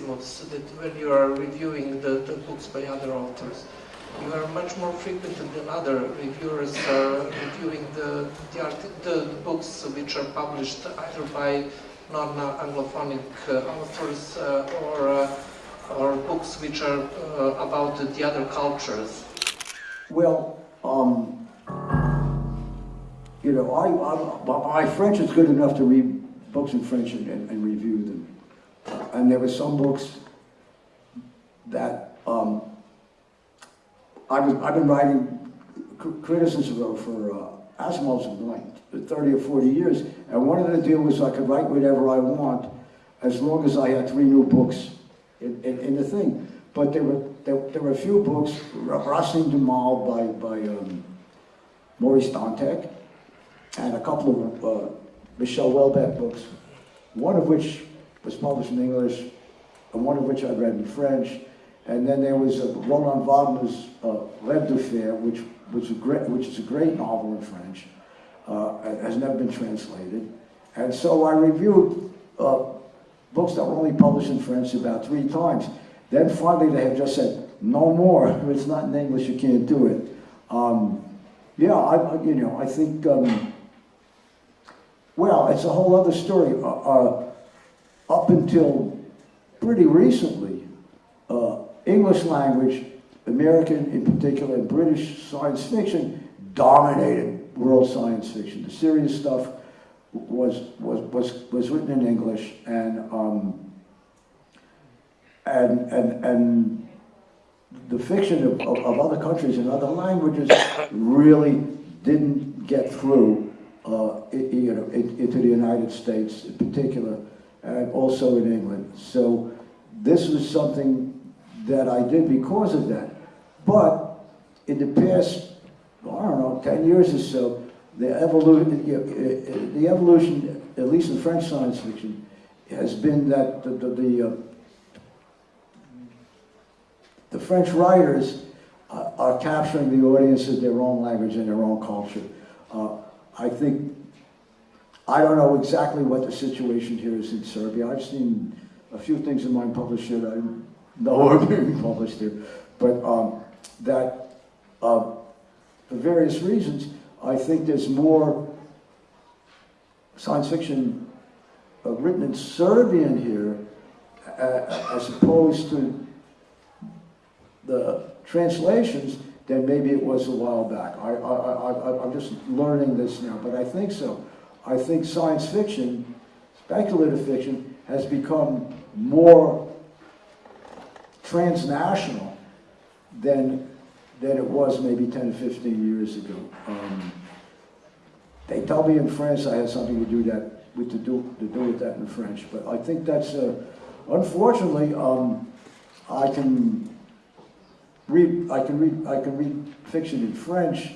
maximus that when you are reviewing the, the books by other authors, you are much more frequent than other reviewers are reviewing the, the, art, the books which are published either by non-Anglophonic uh, authors uh, or, uh, or books which are about the other cultures. Well, um, you know, I, I, my French is good enough to read books in French and, and, and review them. And there were some books that um, I was, I've been writing criticism for uh, Asimov's like 30 or 40 years, and one of the deal was I could write whatever I want as long as I had three new books in, in, in the thing. But there were there, there were a few books, Racine du Mal by, by um, Maurice Dantec, and a couple of uh, Michel Houellebecq books, one of which was published in English, and one of which I read in French. And then there was Roland Wagner's uh, Rêve de Fer, which, was a great, which is a great novel in French, uh, has never been translated. And so I reviewed uh, books that were only published in French about three times. Then finally they have just said, no more. It's not in English, you can't do it. Um, yeah, I, you know, I think, um, well, it's a whole other story. Uh, uh, up until pretty recently, uh, English language, American in particular, and British science fiction dominated world science fiction. The serious stuff was was was was written in English, and um, and and and the fiction of, of, of, other countries and other languages really didn't get through, uh, you know, into the United States in particular, and also in England. So this was something that I did because of that. But in the past, I don't know, 10 years or so, the evolution, the evolution, at least in French science fiction, has been that the, the, the uh, the French writers uh, are capturing the audience in their own language and their own culture. Uh, I think, I don't know exactly what the situation here is in Serbia. I've seen a few things in mine published here that I know are being published here. But um, that, uh, for various reasons, I think there's more science fiction uh, written in Serbian here uh, as opposed to the translations than maybe it was a while back. I, I, I, I'm just learning this now, but I think so. I think science fiction, speculative fiction, has become more transnational than, than it was maybe 10 or 15 years ago. Um, they tell me in France I had something to do that with to do to do with that in French, but I think that's uh, unfortunately um, I can read, I can read, I can read fiction in French.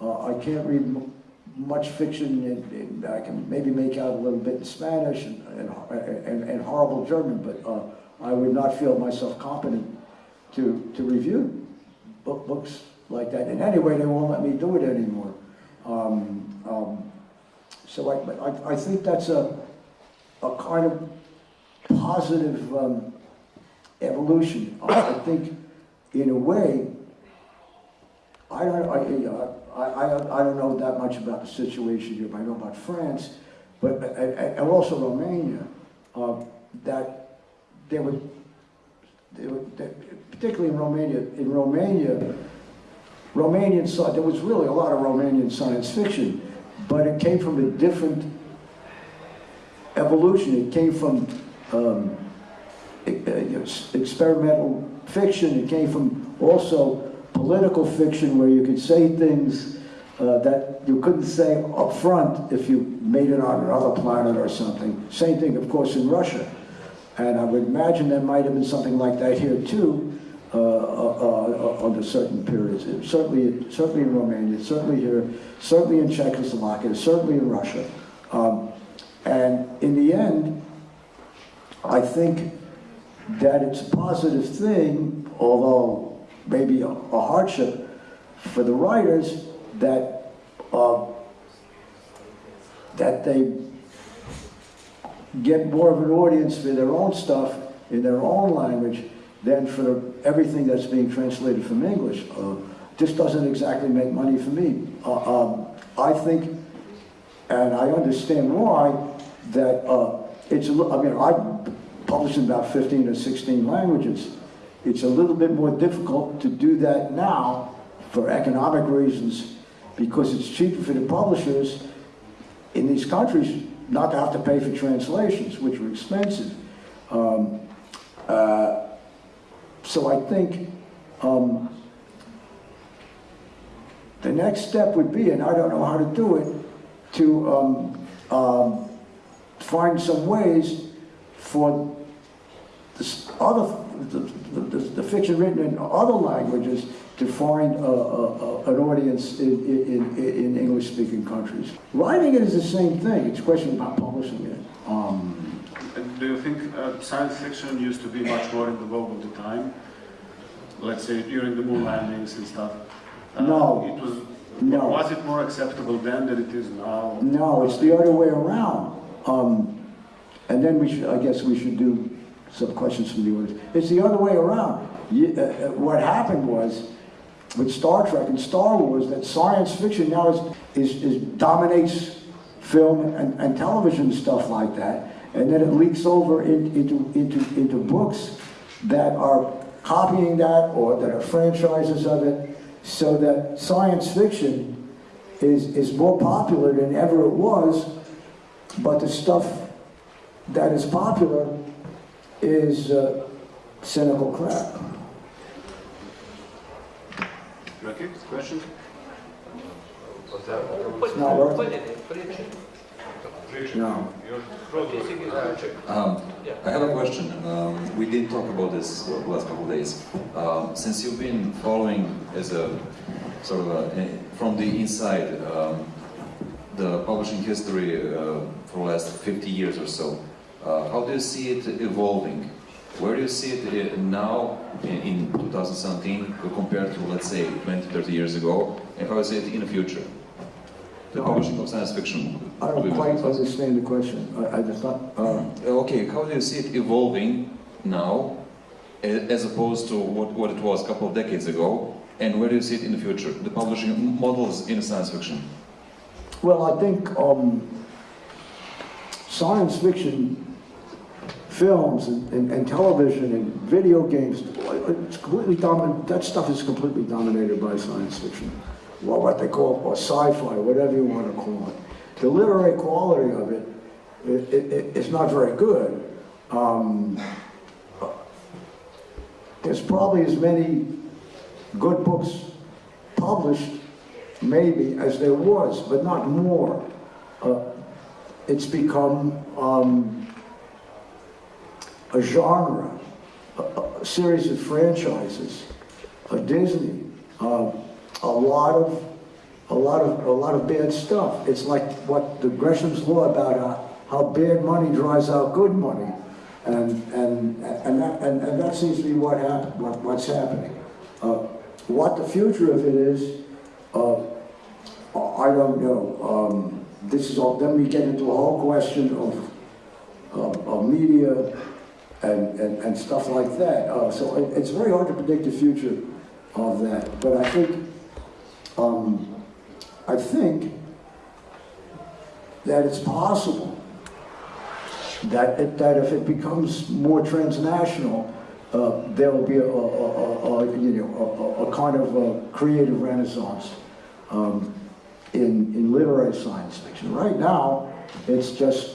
Uh, I can't read much fiction, in, I can maybe make out a little bit in Spanish and, and, and, and horrible German, but uh, I would not feel myself competent to, to review book, books like that. And anyway, they won't let me do it anymore. Um, um, so I, I, I, think that's a, a kind of positive um, evolution. I think in a way, I don't, I, I, I, I don't know that much about the situation here, but I know about France, but and, also Romania, uh, that there were, there were particularly in Romania, in Romania, Romanian there was really a lot of Romanian science fiction, but it came from a different evolution. It came from um, experimental fiction. It came from also political fiction where you could say things uh, that you couldn't say up front if you made it on another planet or something. Same thing, of course, in Russia. And I would imagine there might have been something like that here too, uh, uh, uh under certain periods. It, certainly, certainly in Romania, certainly here, certainly in Czechoslovakia, certainly in Russia. Um, and in the end, I think that it's a positive thing, although maybe a, a hardship for the writers that uh, that they get more of an audience for their own stuff in their own language than for everything that's being translated from English. Uh, This doesn't exactly make money for me. Uh, um, I think, and I understand why, that uh, it's, I mean, I publish in about 15 or 16 languages. It's a little bit more difficult to do that now for economic reasons because it's cheaper for the publishers in these countries not to have to pay for translations, which are expensive. Um, uh, so I think um, the next step would be, and I don't know how to do it, to um, um, find some ways for this other, the, the, the fiction written in other languages to find a, a, a- an audience in, in, in, in English-speaking countries. Writing it is the same thing. It's a question about publishing it. Um, And do you think uh, science fiction used to be much more in the vogue of the time? Let's say during the moon landings and stuff. Uh, No. It was. No. Was it more acceptable then than it is now? No, it's the other way around. Um, and then we should, I guess we should do some questions from the audience. It's the other way around. You, uh, uh, what happened was, with Star Trek and Star Wars, that science fiction now is, is, is dominates film and, and television stuff like that. And then it leaks over in, into, into, into books that are copying that or that are franchises of it, so that science fiction is, is more popular than ever it was, but the stuff that is popular is uh, cynical crap. Okay, questions? It's not worth it. No. Um, I have a question. Um, we didn't talk about this the last couple of days. Um, since you've been following as a sort of a, eh, from the inside um, the publishing history uh, for the last 50 years or so, uh, how do you see it evolving? Where do you see it uh, now in, in 2017 compared to, let's say, 20, 30 years ago? And how do you see it in the future? The publishing of science fiction. I don't quite understand the question. I, I just not, uh, Okay, how do you see it evolving now, as opposed to what, what it was a couple of decades ago, and where do you see it in the future? The publishing models in science fiction. well, I think um, science fiction films and, and, and television and video games, it's completely dominant, that stuff is completely dominated by science fiction. Well, what they call, or sci-fi, whatever you want to call it. The literary quality of it, it, it, it- it's not very good. Um, there's probably as many good books published, maybe, as there was, but not more. Uh, it's become um, a genre, a, a series of franchises, a Disney, uh, a lot of, a lot of, a lot of bad stuff. It's like what the Gresham's law about uh, how bad money drives out good money, and and and that, and, and that seems to be what hap- what, what's happening. Uh, what the future of it is, uh, I don't know. Um, this is all. Then we get into a whole question of of, of media and, and, and stuff like that. Uh, so it, it's very hard to predict the future of that. But I think, um, I think that it's possible that it, that if it becomes more transnational, uh, there will be a, a, a, a, you know a, kind of a creative renaissance um, in in literary science fiction. Right now, it's just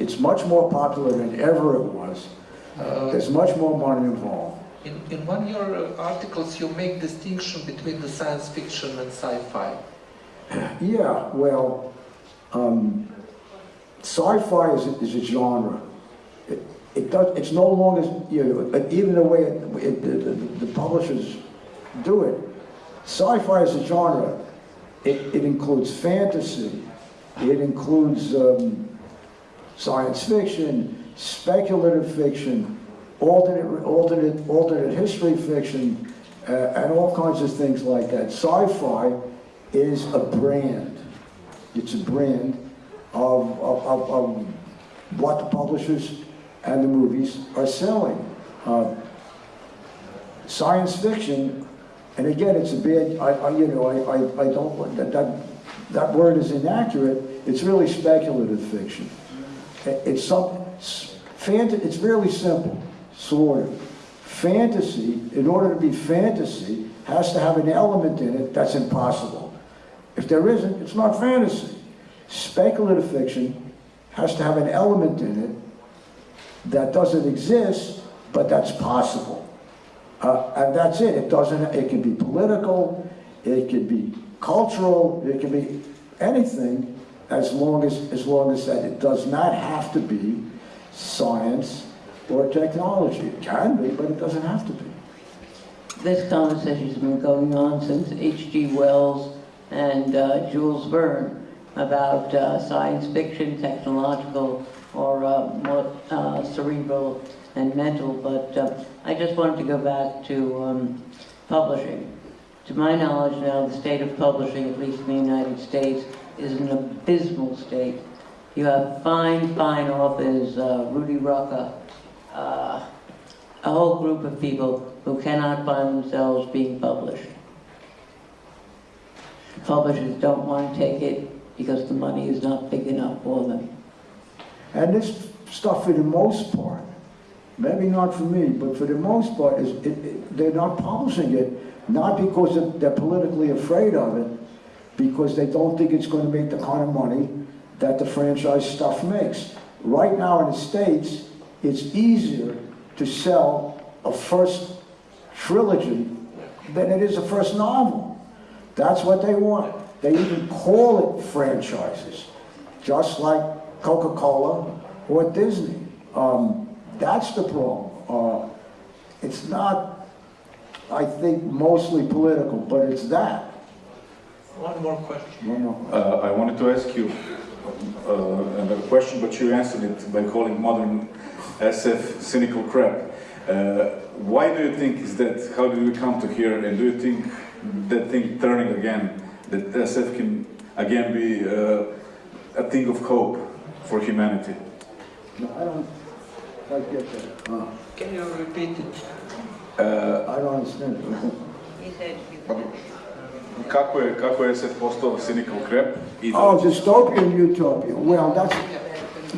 it's much more popular than ever it was. Uh, There's much more money involved. in, in one of your uh, articles, you make distinction between the science fiction and sci-fi. Yeah, well, um, sci-fi is a, is a genre. It, it does. It's no longer you know even the way it, it, the, the, the publishers do it. Sci-fi is a genre. It, it includes fantasy. It includes um, science fiction, speculative fiction, alternate alternate alternate history fiction, uh, and all kinds of things like that. Sci-fi is a brand. It's a brand of, of, of, of what the publishers and the movies are selling. Uh, science fiction, and again, it's a bad, I, I you know, I, I, I don't, that, that, that word is inaccurate, it's really speculative fiction. It- It's some, s- fant, it's really simple, sort of. Fantasy, in order to be fantasy, has to have an element in it that's impossible. If there isn't, it's not fantasy. Speculative fiction has to have an element in it that doesn't exist, but that's possible. Uh, and that's it. It doesn't, it can be political, it can be cultural, it can be anything as long as, as long as that it does not have to be science or technology. It can be, but it doesn't have to be. This conversation's been going on since H.G. Wells and uh, Jules Verne about uh, science fiction, technological, or uh, more uh, cerebral and mental. But uh, I just wanted to go back to um, publishing. To my knowledge now, the state of publishing, at least in the United States, is an abysmal state. You have fine, fine authors, uh, Rudy Rucker, uh, a whole group of people who cannot find themselves being published. Publishers don't want to take it because the money is not big enough for them. And this stuff, for the most part, maybe not for me, but for the most part, is it, it, they're not publishing it, not because they're politically afraid of it, because they don't think it's going to make the kind of money that the franchise stuff makes. Right now in the States, it's easier to sell a first trilogy than it is a first novel. That's what they want. They even call it franchises, just like Coca-Cola or Disney. Um, that's the problem. Uh, it's not, I think, mostly political, but it's that. One more question. You know. Uh, I wanted to ask you uh, a question, but you answered it by calling modern SF cynical crap. Uh, why do you think is that? How did you come to here? And do you think that thing turning again, that SF can again be uh, a thing of hope for humanity? No, I don't quite get that. Can you repeat it? Uh, I don't understand. He said kako je, kako je SF postao cynical crap? Oh, dystopia and utopia. Well, that's,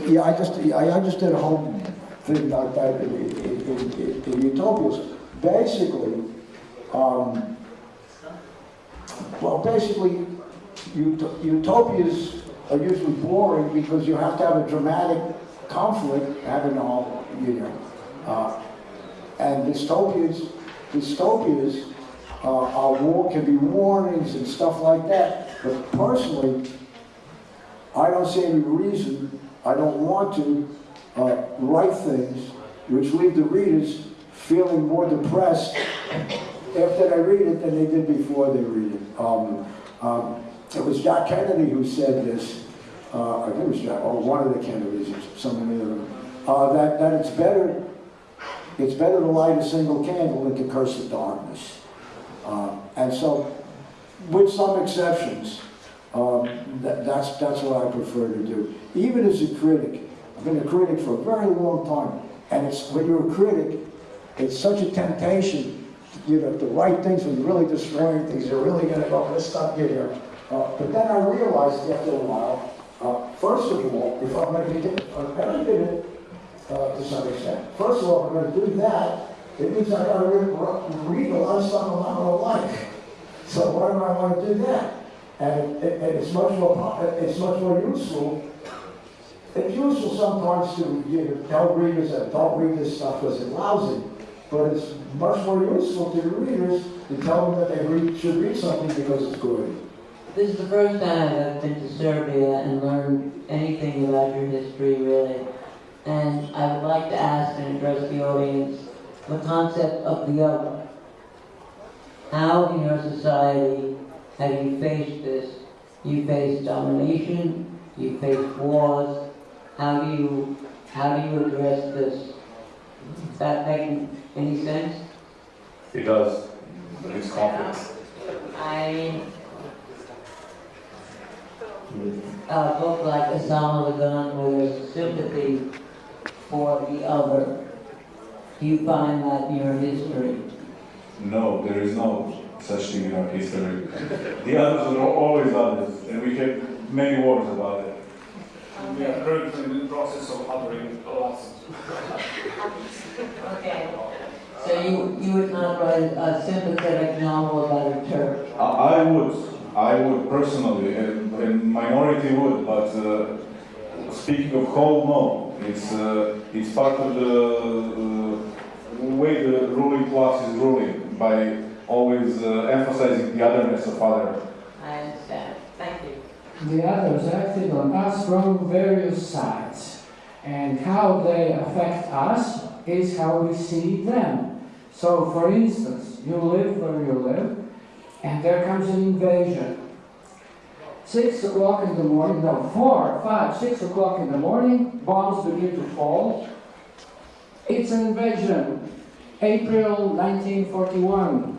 yeah, I just, I, I just did a whole thing about that in, in, in, in utopias. Basically, um, well, basically, ut- utopias are usually boring because you have to have a dramatic conflict, having all, you know. Uh, and dystopias, dystopias uh, are war, can be warnings and stuff like that. But personally, I don't see any reason, I don't want to uh, write things which leave the readers feeling more depressed after they read it than they did before they read it. Um, um, it was Jack Kennedy who said this, uh, I think it was Jack, or one of the Kennedys, or somebody of them, uh, that, that it's better, it's better to light a single candle than to curse the darkness. Uh, and so, with some exceptions, um, that, that's, that's what I prefer to do. Even as a critic, I've been a critic for a very long time, and it's, when you're a critic, it's such a temptation, to you know, to write things you're really destroying things, you're really gonna go, let's stop here. Uh, but then I realized after a while, uh, first of all, if I'm gonna do, if I'm do it, uh, to some extent, first of all, I'm gonna do that, it means I gotta read, read a lot of stuff I'm not gonna like. So why do I want to do that? And, it, and it's much more, it's much more useful. It's useful sometimes to, you know, tell readers that don't read this stuff because it's lousy. But it's much more useful to the readers to tell them that they read, should read something because it's good. This is the first time I've been to Serbia and learned anything about your history, really. And I would like to ask and address the audience the concept of the other. How in your society have you faced this? You face domination, you face wars. How do you how do you address this? Does that make any sense? It does. These conflicts. I a book like Osama the Gun where there's sympathy for the other. Do you find that in your history? No, there is no such thing in our history. The others are always others, and we have many wars about it. We are currently in the process of othering lots. Okay. So you, you would not write a sympathetic novel about a Turk? I, I would, I would personally, and, and minority would, but uh, speaking of whole, no. It's, uh, it's part of the uh, way the ruling class is ruling by always uh, emphasizing the otherness of other. I understand. Thank you. The others acted on us from various sides, and how they affect us is how we see them. So, for instance, you live where you live, and there comes an invasion. Six o'clock in the morning, no, four, five, six o'clock in the morning, bombs begin to fall. It's an invasion. April 1941.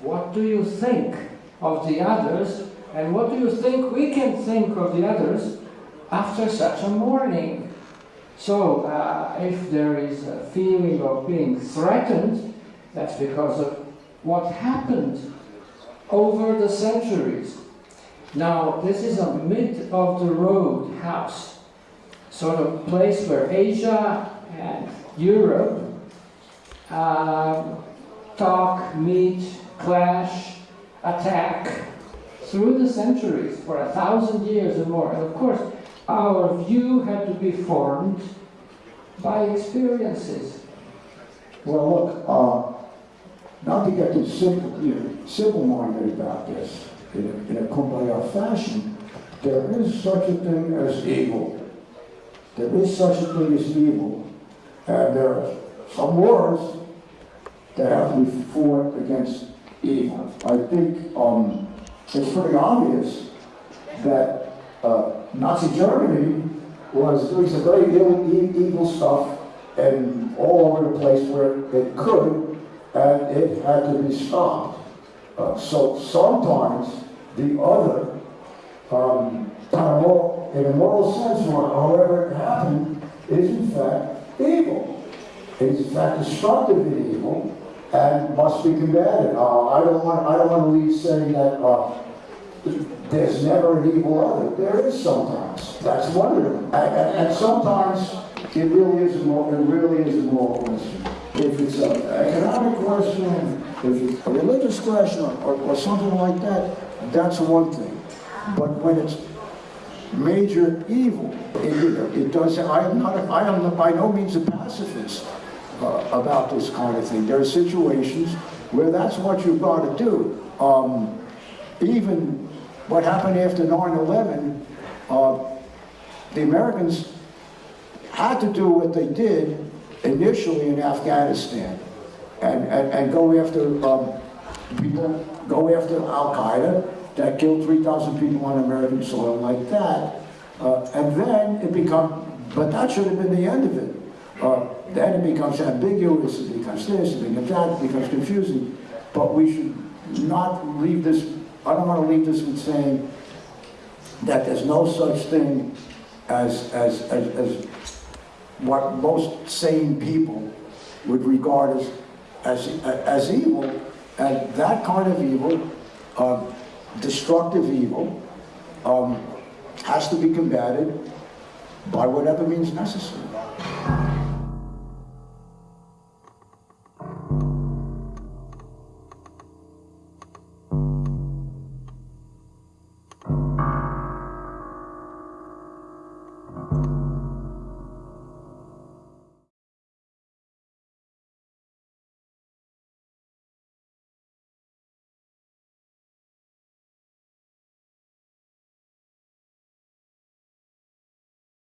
What do you think of the others and what do you think we can think of the others after such a morning? So, uh, if there is a feeling of being threatened, that's because of what happened over the centuries. Now, this is a mid of the road house, sort of place where Asia and Europe um, talk, meet, clash, attack through the centuries for a thousand years or more. And of course, our view had to be formed by experiences. Well, look, uh, not to get too simple, simple-minded about this, in a, in a kumbaya fashion, there is such a thing as evil. There is such a thing as evil, and there some wars that have to be fought against evil. I think um, it's pretty obvious that uh, Nazi Germany was doing some very ill, e- evil stuff and all over the place where it could, and it had to be stopped. Uh, so sometimes the other, um, in a moral sense, or however it happened, is in fact evil. Is fact destructive and evil, and must be combated. Uh, I don't want, I don't want to leave saying that uh, there's never an evil other. There is sometimes. That's one of. And, and, and sometimes it really is a moral, it really is a moral question. If it's an economic question, if it's a religious question, or, or something like that, that's one thing. But when it's major evil, it, it does. I am not. I am by no means a pacifist uh, about this kind of thing. There are situations where that's what you've got to do. Um, even what happened after 9/11, uh, the Americans had to do what they did initially in Afghanistan, and and, and go after um, people, go after Al Qaeda that killed 3,000 people on American soil like that, uh, and then it become. But that should have been the end of it. Uh, then it becomes ambiguous, it becomes this, it becomes that, it becomes confusing. But we should not leave this, I don't want to leave this with saying that there's no such thing as, as, as, as what most sane people would regard as, as, as evil. And that kind of evil, uh, destructive evil, um, has to be combated by whatever means necessary.